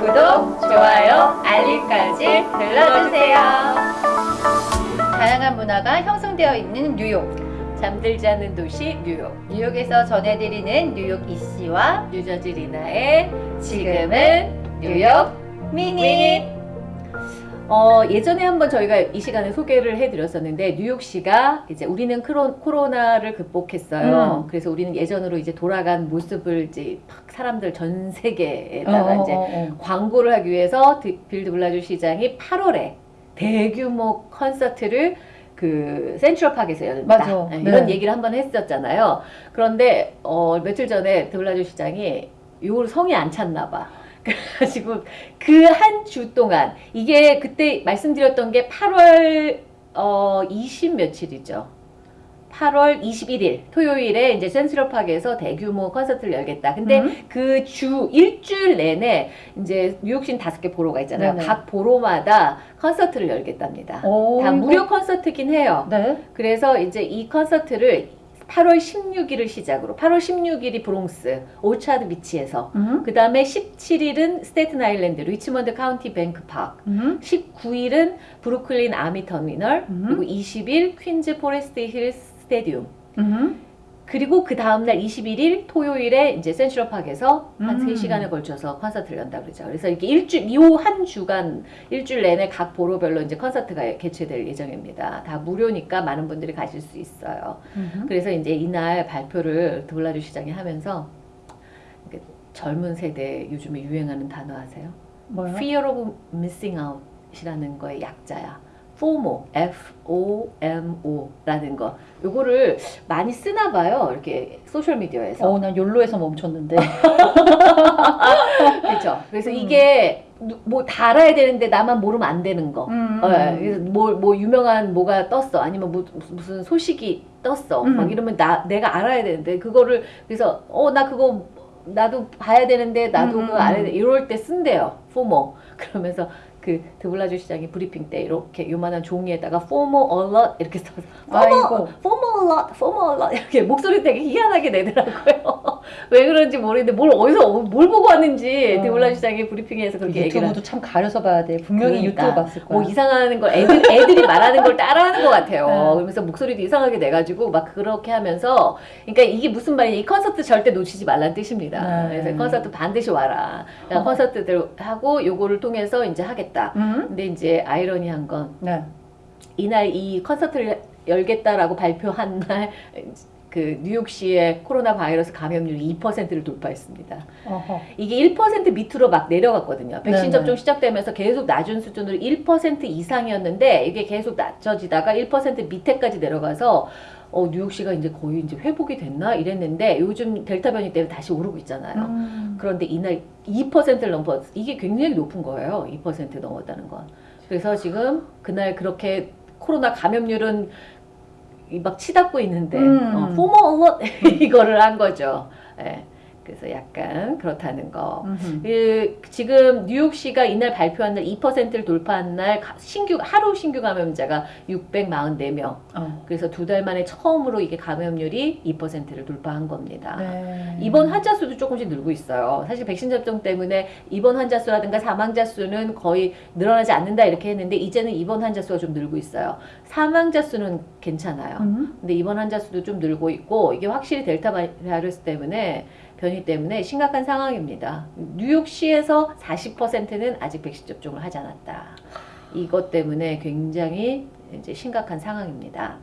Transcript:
구독, 좋아요, 알림까지 눌러주세요. 다양한 문화가 형성되어 있는 뉴욕. 잠들지 않는 도시 뉴욕 뉴욕에서 전해드리는 뉴욕 EC와 뉴저지 리나의 지금은 뉴욕 미니. 어, 예전에 한번 저희가 이 시간에 소개를 해드렸었는데 뉴욕시가 이제 우리는 크로, 코로나를 극복했어요. 음. 그래서 우리는 예전으로 이제 돌아간 모습을 이제 막 사람들 전 세계에다가 어, 이제 어, 어. 광고를 하기 위해서 드- 빌 드블라주 시장이 8월에 대규모 콘서트를 그 센트럴파크에서 열린다. 맞아. 네, 네. 이런 얘기를 한번 했었잖아요. 그런데 어, 며칠 전에 드블라주 시장이 요걸 성이 안 찼나 봐. 그래가지고 그 한 주 동안 이게 그때 말씀드렸던 게 8월 어, 20 며칠이죠. 8월 21일 토요일에 이제 센트럴파크에서 대규모 콘서트를 열겠다. 근데 음. 그주 일주일 내내 이제 뉴욕시 다섯 개 borough가 있잖아요. 네네. 각 borough마다 콘서트를 열겠답니다. 오, 다 무료 콘서트긴 해요. 네. 그래서 이제 이 콘서트를 8월 16일을 시작으로 8월 16일이 브롱스 오차드 비치에서 음. 그 다음에 17일은 스테튼 아일랜드 리치먼드 카운티 뱅크 파크 음. 19일은 브루클린 아미 터미널 음. 그리고 20일 퀸즈 포레스트 힐 스테디움 음. 그리고 그 다음날 21일 토요일에 이제 센트럴파크에서 한 음. 3시간에 걸쳐서 콘서트를 연다 그러죠. 그래서 이렇게 일주일, 요 한 주간, 일주일 내내 각 보로별로 이제 콘서트가 개최될 예정입니다. 다 무료니까 많은 분들이 가실 수 있어요. 음. 그래서 이제 이날 발표를 드블라주 시장이 하면서 젊은 세대 요즘에 유행하는 단어 아세요? 뭐요? Fear of Missing Out이라는 거의 약자야. FOMO, F-O-M-O라는 거. 요거를 많이 쓰나 봐요. 이렇게 소셜미디어에서. 어, 난 욜로에서 멈췄는데. 그렇죠. 그래서 음. 이게 뭐 다 알아야 되는데 나만 모르면 안 되는 거. 음. 예, 그래서 뭐, 뭐 유명한 뭐가 떴어 아니면 뭐, 무슨- 소식이 떴어 음. 막 이러면 나 내가 알아야 되는데 그거를 그래서 어 나 그거 나도 봐야 되는데 나도 음, 그거 알아야 음. 돼 이럴 때 쓴대요 FOMO 그러면서 그 드블라주 시장이 브리핑 때 이렇게 요만한 종이에다가 FOMO alert 이렇게 써서 아이고. 포 FOMO alert 이렇게 목소리 되게 희한하게 내더라고요 왜 그런지 모르겠는데 뭘 어디서 뭘 보고 왔는지 어. 드블라주 시장이 브리핑에서 그렇게 얘기를 유튜브도 참 가려서 봐야 돼. 분명히 그러니까. 유튜브 봤을 거야. 뭐 이상한 걸 애들, 애들이 말하는 걸 따라하는 것 같아요. 네. 그러면서 목소리도 이상하게 내가지고 막 그렇게 하면서 그러니까 이게 무슨 말이냐 이 콘서트 절대 놓치지 말라는 뜻입니다. 네. 그래서 콘서트 반드시 와라. 그러니까 어. 콘서트들 하고 요거를 통해서 이제 하겠다. 음. 근데 이제 아이러니한 건 네. 이날 이 콘서트를 열겠다라고 발표한 날 그 뉴욕시의 코로나 바이러스 감염률이 2%를 돌파했습니다. 어허. 이게 1% 밑으로 막 내려갔거든요. 백신 네네. 접종 시작되면서 계속 낮은 수준으로 1% 이상이었는데 이게 계속 낮춰지다가 1% 밑에까지 내려가서 어, 뉴욕시가 이제 거의 이제 회복이 됐나 이랬는데 요즘 델타 변이 때문에 다시 오르고 있잖아요. 음. 그런데 이날 2%를 넘어 이게 굉장히 높은 거예요. 2% 넘었다는 건. 그래서 지금 그날 그렇게 코로나 감염률은 이막 치닫고 있는데 음. 어, 포모 얼럿 이거를 한 거죠. 예. 그래서 약간 그렇다는 거. 그 지금 뉴욕시가 이날 발표한 날 2%를 돌파한 날 가- 신규 하루 신규 감염자가 644명. 어. 그래서 두 달 만에 처음으로 이게 감염률이 2%를 돌파한 겁니다. 네. 입원 환자 수도 조금씩 늘고 있어요. 사실 백신 접종 때문에 입원 환자 수라든가 사망자 수는 거의 늘어나지 않는다 이렇게 했는데 이제는 입원 환자 수가 좀 늘고 있어요. 사망자 수는 괜찮아요. 음. 근데 입원 환자 수도 좀 늘고 있고 이게 확실히 델타 바이러스 때문에 변이 때문에 심각한 상황입니다. 뉴욕시에서 40%는 아직 백신 접종을 하지 않았다. 이것 때문에 굉장히 이제 심각한 상황입니다.